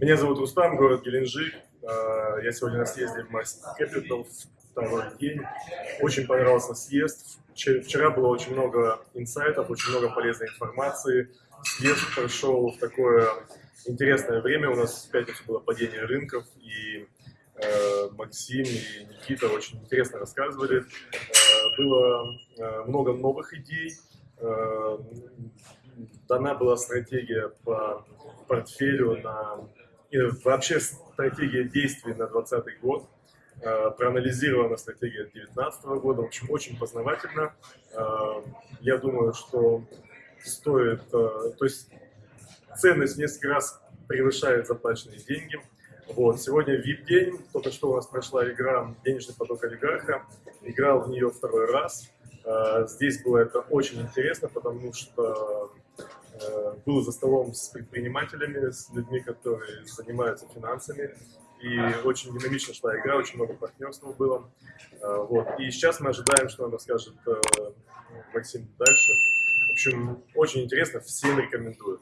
Меня зовут Рустам, город Геленджик. А, я сегодня на съезде в Mass Capital, второй день. Очень понравился съезд. Вчера было очень много инсайтов, очень много полезной информации. Съезд прошел в такое интересное время. У нас в пятницу было падение рынков, и э, Максим и Никита очень интересно рассказывали. Э, было э, много новых идей. Дана была стратегия по портфелю на вообще стратегия действий на 2020 год, э, проанализирована стратегия 2019 года, в общем, очень познавательно. Э, я думаю, что стоит, э, то есть ценность несколько раз превышает заплаченные деньги. Вот. Сегодня VIP-день, только что у нас прошла игра «Денежный поток олигарха», играл в нее второй раз. Здесь было это очень интересно, потому что был за столом с предпринимателями, с людьми, которые занимаются финансами. И очень динамично шла игра, очень много партнерства было. Э, вот. И сейчас мы ожидаем, что нам расскажет э, Максим дальше. В общем, очень интересно, всем рекомендую.